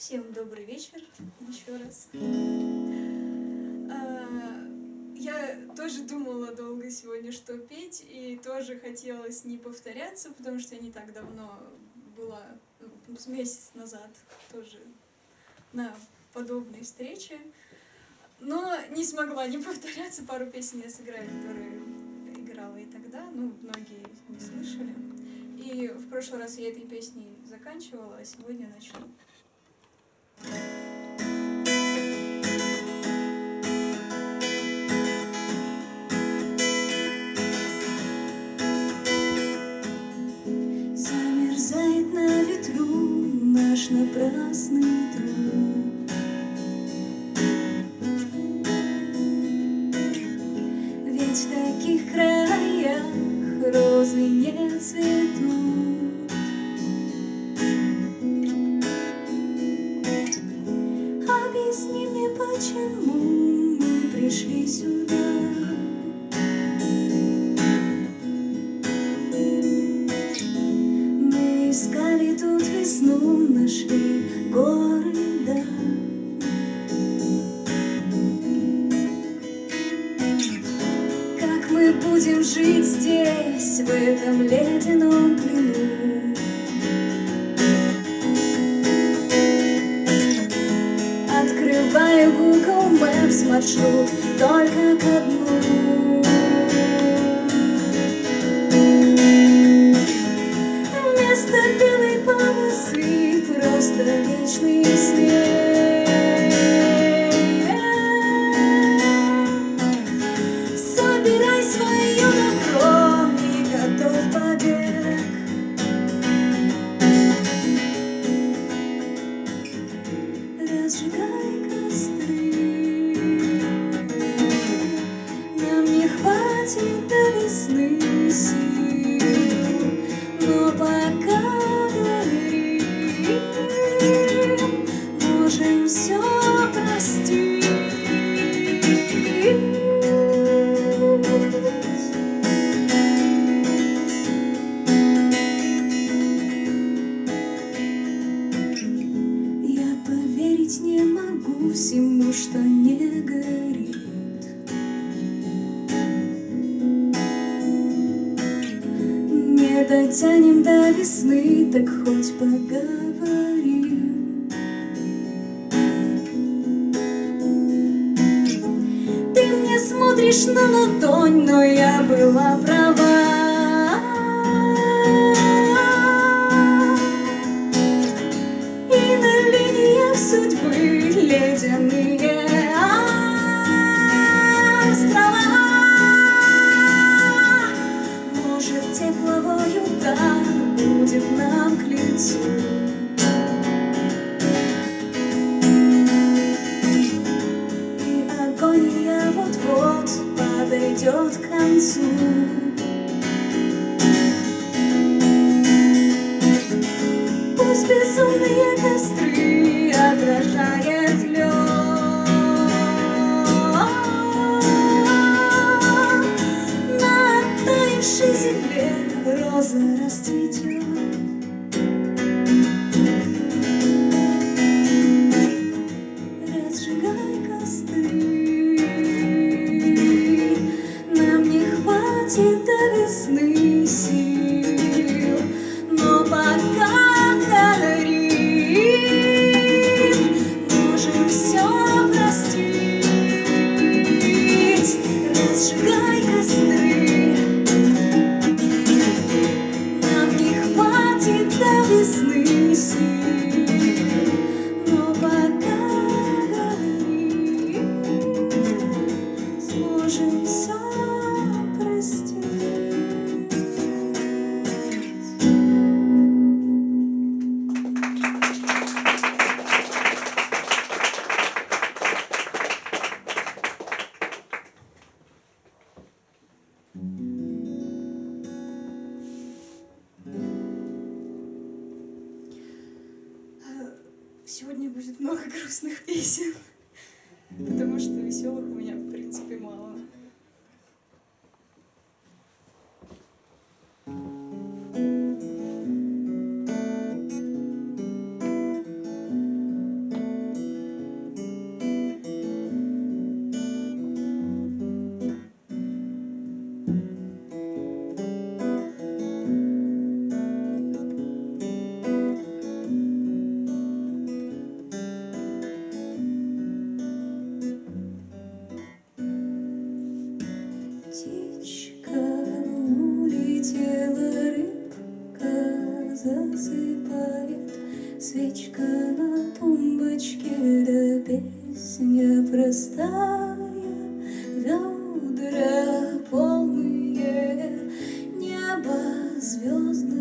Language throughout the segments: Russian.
Всем добрый вечер еще раз. А, я тоже думала долго сегодня, что петь, и тоже хотелось не повторяться, потому что я не так давно была, ну, месяц назад тоже на подобной встрече. Но не смогла не повторяться, пару песен я сыграю, которые играла и тогда, ну, многие не слышали. И в прошлый раз я этой песней заканчивала, а сегодня начну. Замерзает на ветру наш напрасный труд. Смотришь на ладонь, но я была права. И на линиях судьбы ледяные острова. Может, тепловой удар будет нам к лицу. Сегодня будет много грустных песен, потому что веселых звезды.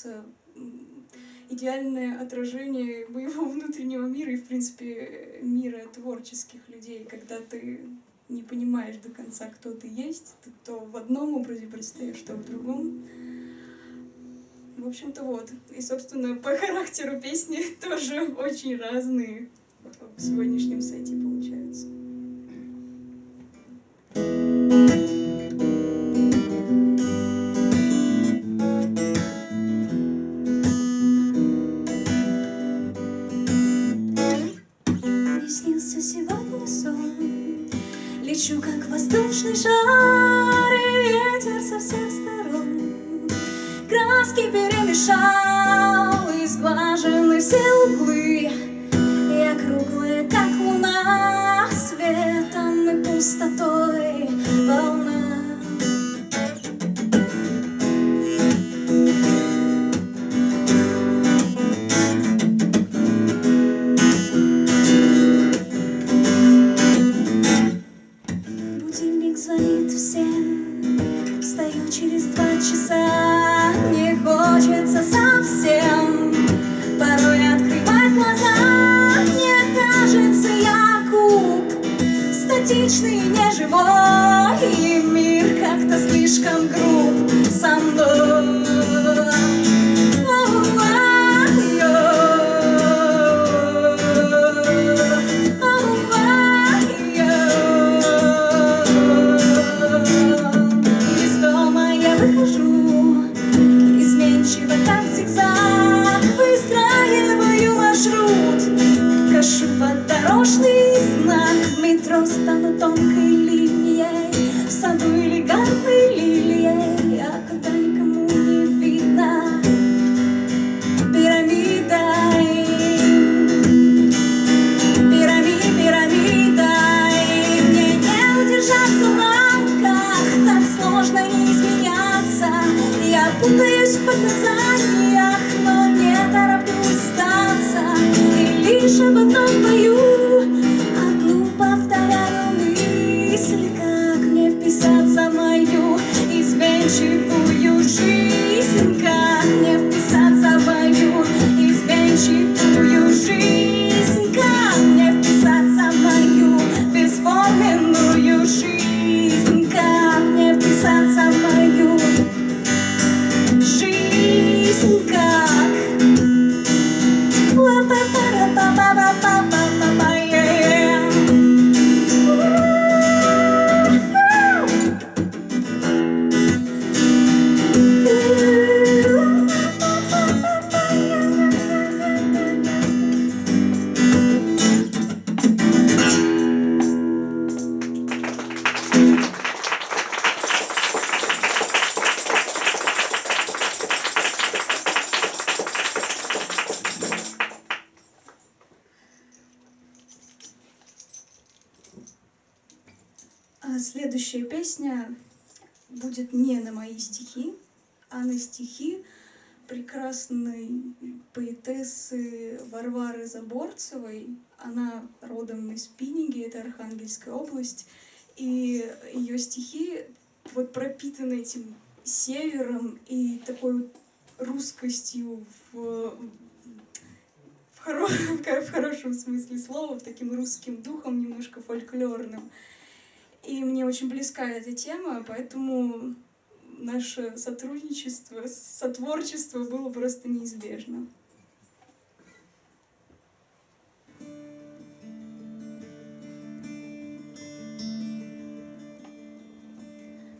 кажется, идеальное отражение моего внутреннего мира и, в принципе, мира творческих людей, когда ты не понимаешь до конца, кто ты есть, ты то в одном образе предстаешь, то в другом. В общем-то, вот. И, собственно, по характеру песни тоже очень разные в сегодняшнем сайте ser. Стихи, а на стихи прекрасной поэтессы Варвары Заборцевой. Она родом из Пиниги, это Архангельская область. И ее стихи вот пропитаны этим севером и такой русскостью в, в, хоро- в хорошем смысле слова, таким русским духом, немножко фольклорным. И мне очень близка эта тема, поэтому наше сотрудничество, сотворчество было просто неизбежно.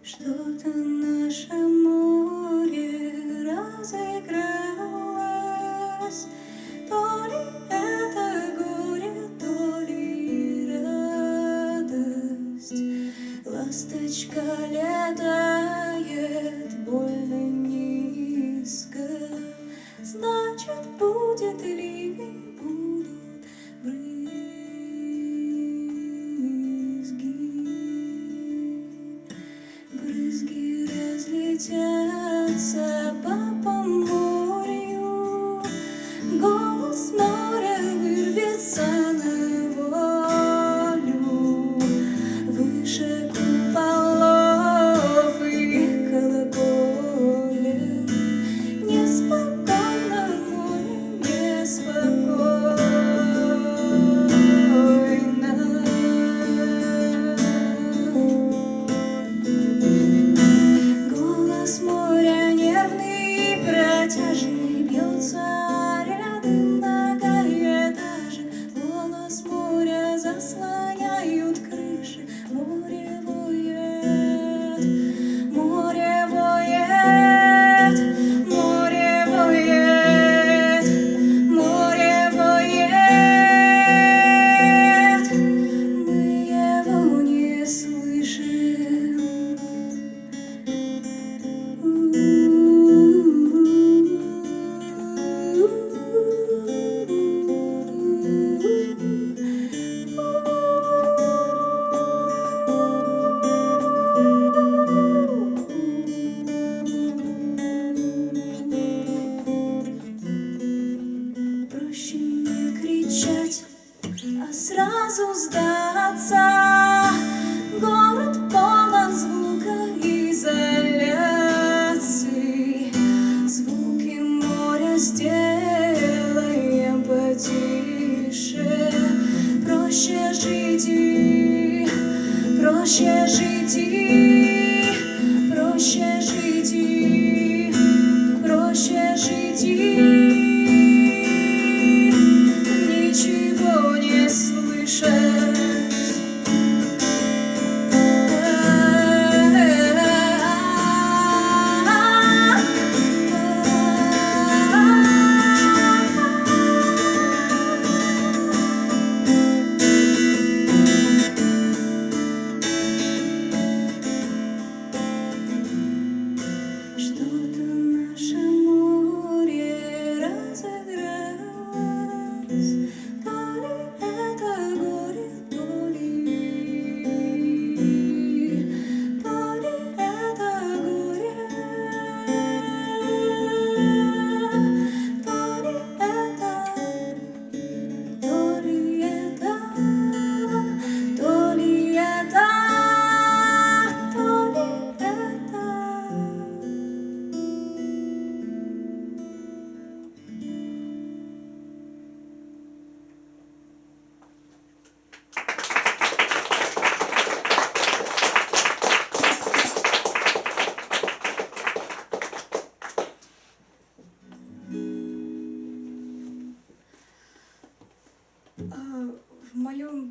Что-то наше море разыгралось, То ли это горе, то ли радость. Ласточка летает будет ливень,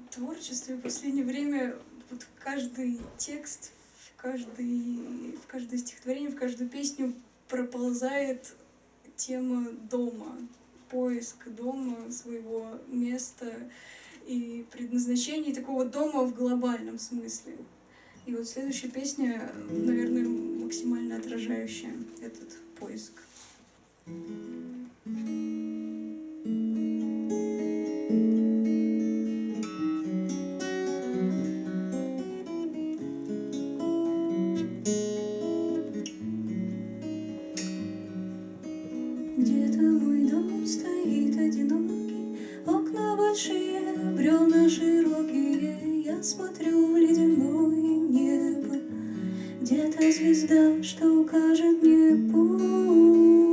творчестве в последнее время вот каждый текст, в, каждый, в каждое стихотворение, в каждую песню проползает тема дома, поиск дома, своего места и предназначения такого дома в глобальном смысле. И вот следующая песня, наверное, максимально отражающая этот поиск. Thank you. Где-то звезда, что укажет мне путь.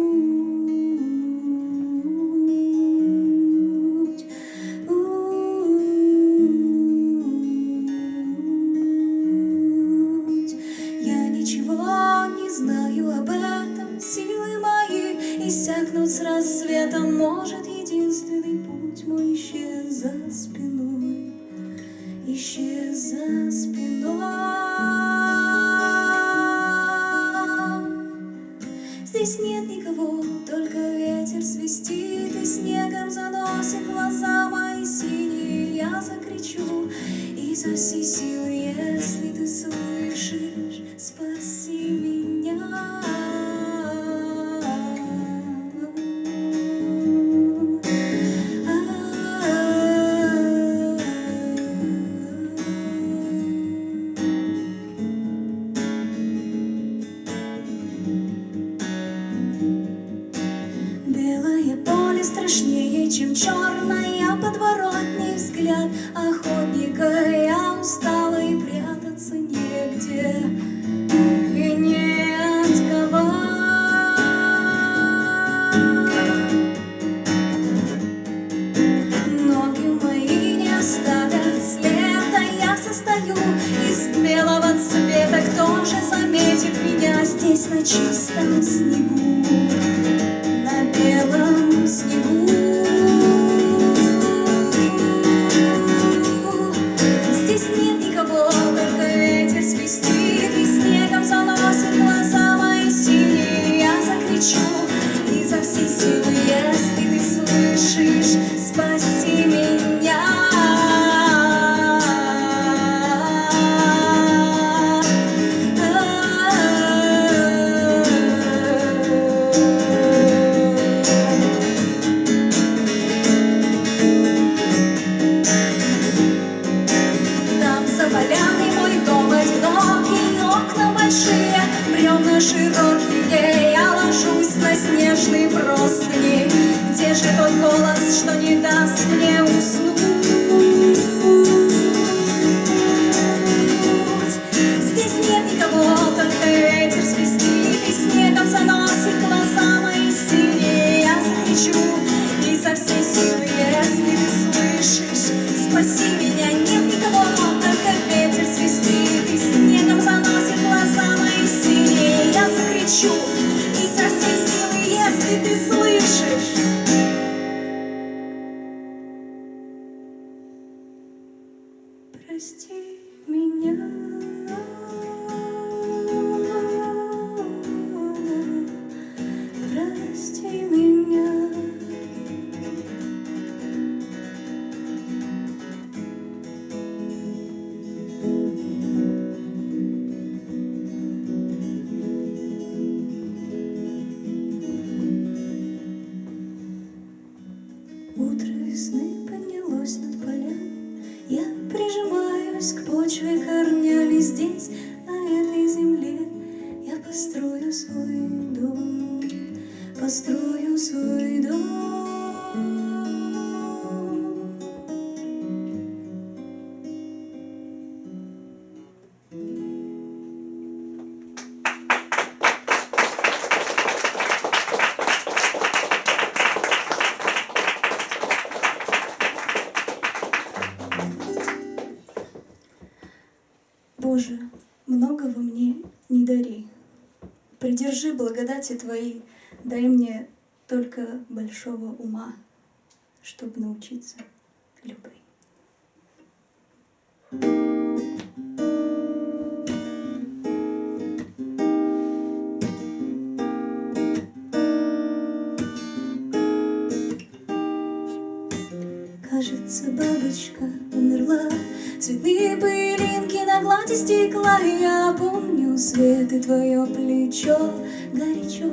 my благодати Твоей, дай мне только большого ума, чтобы научиться любви. Кажется, бабочка умерла, цветы пылинки на глади стекла, Я помню свет и твое плечо, горячо.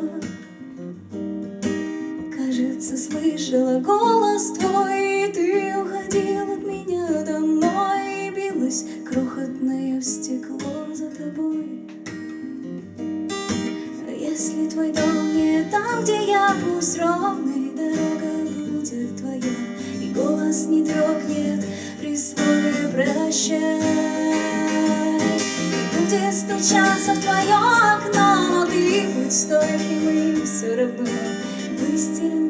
Кажется, слышала голос твой И ты уходил от меня домой. И билось крохотное стекло за тобой. Если твой дом не там, где я, пусть ровной дорога будет твоя И голос не дрогнет при прощай И будет стучаться в твое окно Но стойким и все равно Выстелен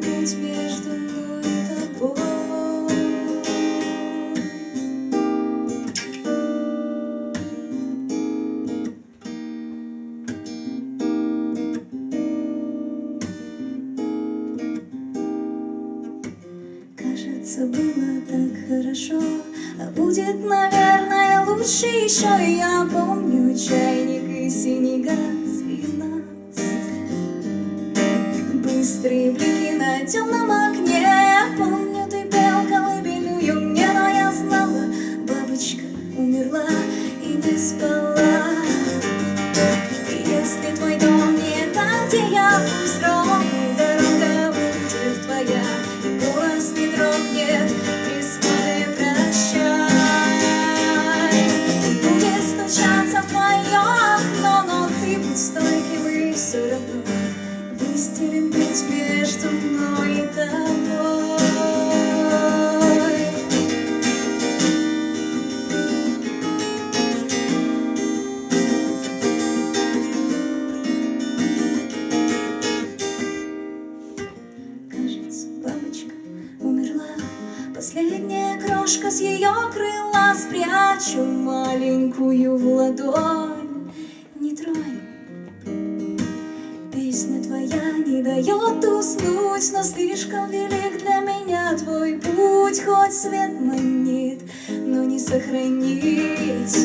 слишком велик для меня твой путь Хоть свет манит, но не сохранить.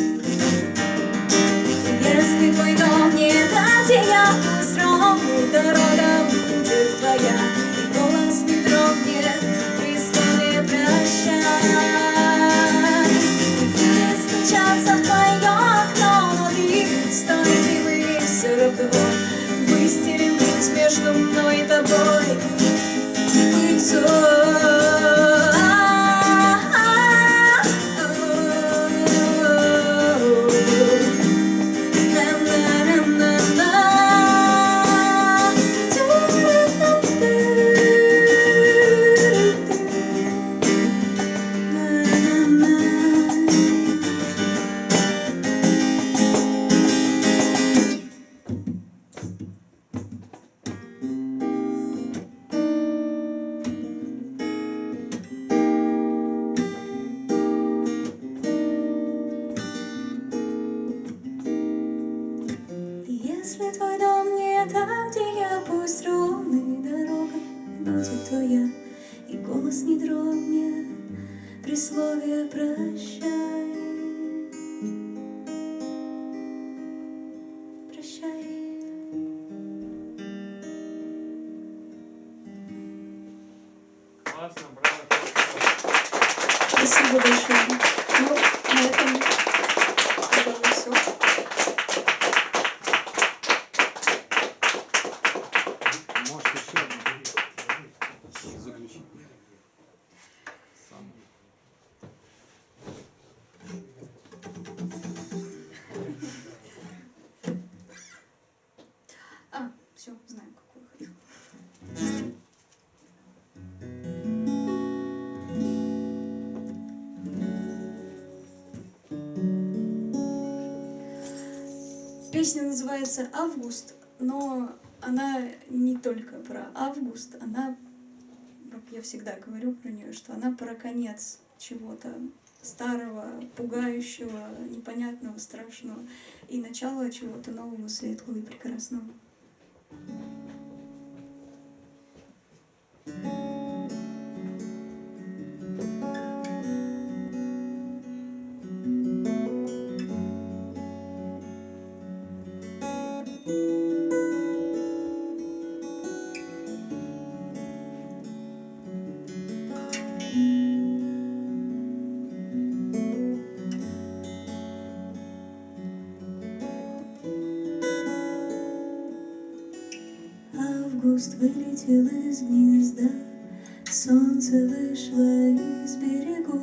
Если твой дом не там, где я, ровной дорога будет твоя so Песня называется «Август», но она не только про август, она, как я всегда говорю про нее, что она про конец чего-то старого, пугающего, непонятного, страшного и начало чего-то нового, светлого и прекрасного. Август вылетел из гнезда, Солнце вышло из берегов.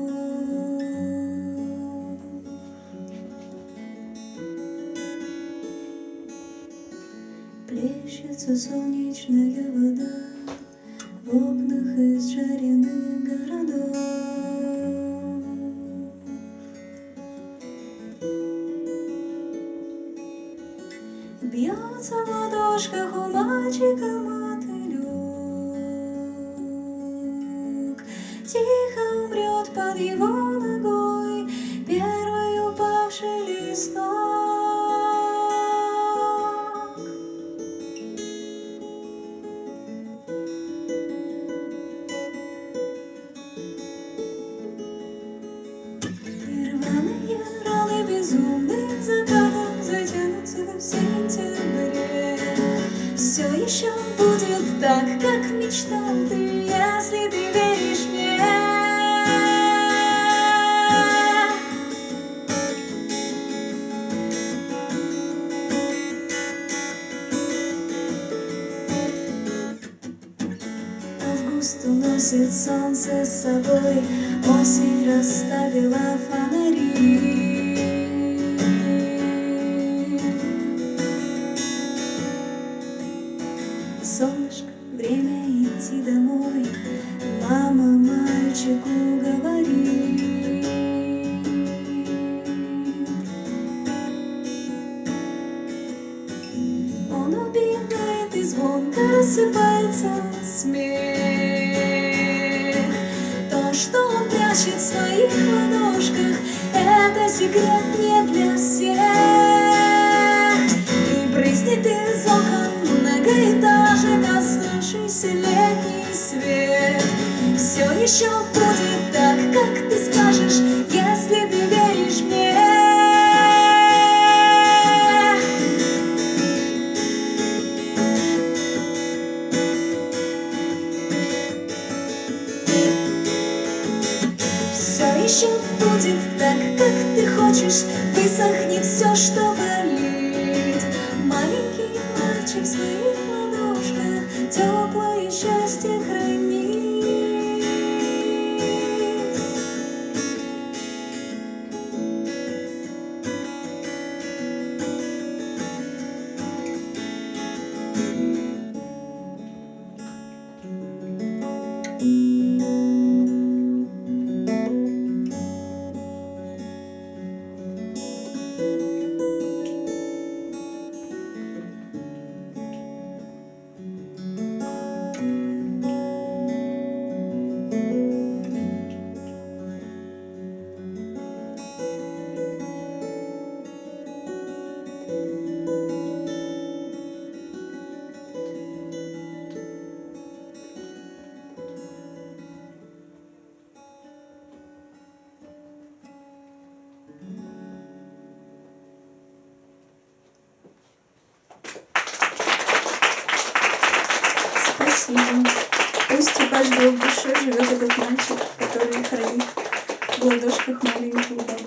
Плещется солнечная вода В окнах изжаренных городов. Бьется в ладошках у мальчика под его ногой Первый упавший листок. И рваные раны безумных закатов Затянутся в сентябре Все еще будет так, как мечтал ты Если ты собой, Осень расставила фонари. Солнышко, время идти домой, Мама мальчику говорит. Он убегает и звонко рассыпается смех секрет не для всех. И брызнет из окон многоэтажек Оставшийся летний свет. Все еще будет так,